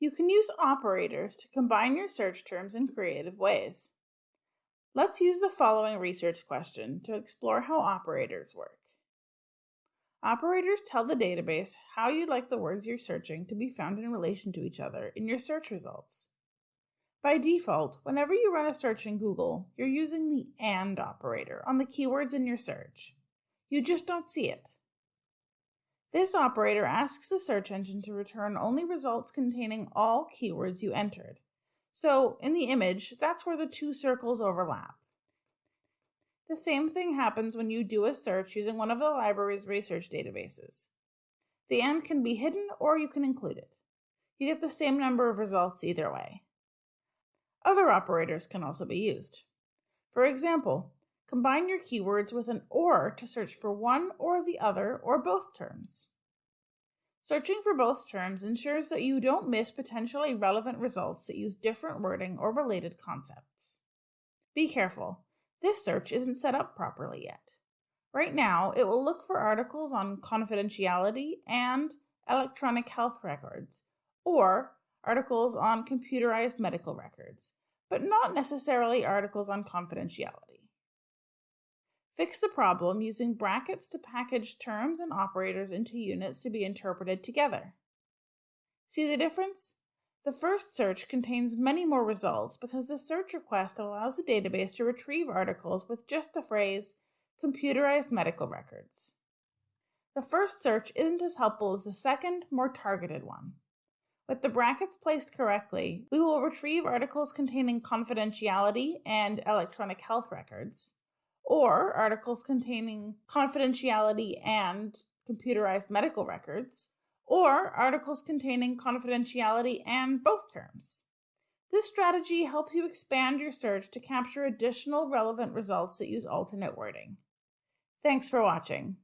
You can use operators to combine your search terms in creative ways. Let's use the following research question to explore how operators work. Operators tell the database how you'd like the words you're searching to be found in relation to each other in your search results. By default, whenever you run a search in Google, you're using the AND operator on the keywords in your search. You just don't see it. This operator asks the search engine to return only results containing all keywords you entered. So in the image, that's where the two circles overlap. The same thing happens when you do a search using one of the library's research databases. The AND can be hidden or you can include it. You get the same number of results either way. Other operators can also be used. For example, combine your keywords with an OR to search for one or the other or both terms. Searching for both terms ensures that you don't miss potentially relevant results that use different wording or related concepts. Be careful, this search isn't set up properly yet. Right now, it will look for articles on confidentiality and electronic health records, or articles on computerized medical records, but not necessarily articles on confidentiality. Fix the problem using brackets to package terms and operators into units to be interpreted together. See the difference? The first search contains many more results because the search request allows the database to retrieve articles with just the phrase computerized medical records. The first search isn't as helpful as the second, more targeted one. With the brackets placed correctly, we will retrieve articles containing confidentiality and electronic health records, or articles containing confidentiality and computerized medical records, or articles containing confidentiality and both terms. This strategy helps you expand your search to capture additional relevant results that use alternate wording. Thanks for watching.